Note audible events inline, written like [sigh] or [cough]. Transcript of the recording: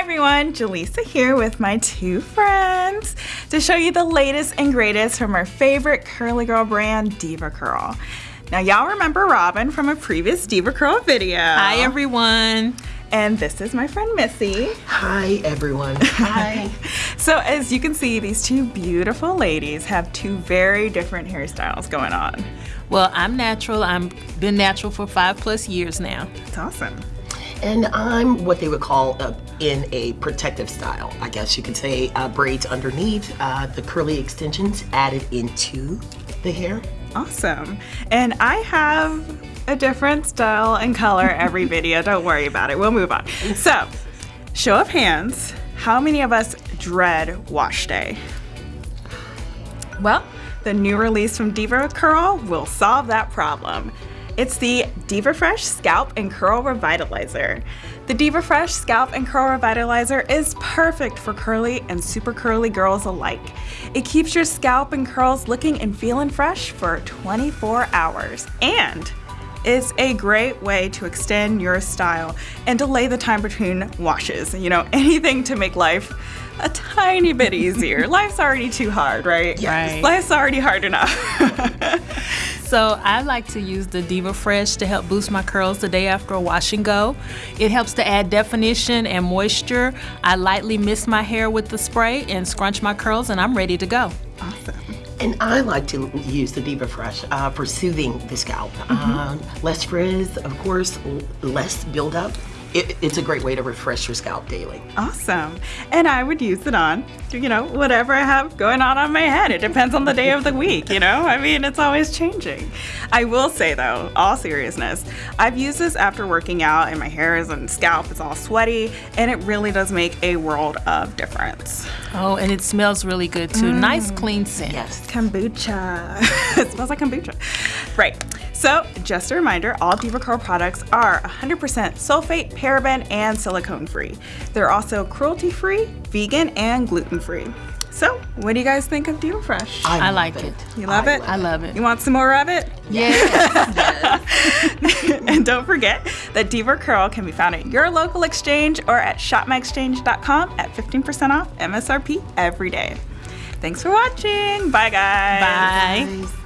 Hi everyone, Jaleesa here with my two friends to show you the latest and greatest from our favorite curly girl brand, DevaCurl. Now y'all remember Robin from a previous DevaCurl video. Hi everyone. And this is my friend Missy. Hi everyone. Hi. [laughs] so as you can see, these two beautiful ladies have two very different hairstyles going on. Well, I'm natural. I've been natural for five plus years now. That's awesome. And I'm what they would call a, in a protective style. I guess you could say uh, braids underneath, uh, the curly extensions added into the hair. Awesome. And I have a different style and color every [laughs] video. Don't worry about it. We'll move on. So, show of hands, how many of us dread wash day? Well, the new release from DevaCurl will solve that problem. It's the DevaFresh Scalp and Curl Revitalizer. The DevaFresh Scalp and Curl Revitalizer is perfect for curly and super curly girls alike. It keeps your scalp and curls looking and feeling fresh for 24 hours and is a great way to extend your style and delay the time between washes. You know, [laughs] anything to make life a tiny bit easier. [laughs] Life's already too hard, right? Yes. Right. Life's already hard enough. [laughs] so I like to use the DevaFresh to help boost my curls the day after a wash and go. It helps to add definition and moisture. I lightly mist my hair with the spray and scrunch my curls and I'm ready to go. Awesome. And I like to use the DevaFresh uh, for soothing the scalp. Mm -hmm. uh, less frizz, of course, less buildup it, it's a great way to refresh your scalp daily. Awesome. And I would use it on, you know, whatever I have going on on my head. It depends on the day of the week, you know? I mean, it's always changing. I will say though, all seriousness, I've used this after working out and my hair is and scalp is all sweaty and it really does make a world of difference. Oh, and it smells really good too. Mm. Nice clean scent. Yes. Kombucha. [laughs] it smells like kombucha. Right. So, just a reminder, all DevaCurl products are 100% sulfate, paraben, and silicone free. They're also cruelty free, vegan, and gluten free. So, what do you guys think of DevaFresh? I, I like it. it. You love I it? Love I love it. You want some more of it? Yes. [laughs] yes. and don't forget that DevaCurl can be found at your local exchange or at shopmyexchange.com at 15% off MSRP every day. Thanks for watching. Bye, guys. Bye. Bye.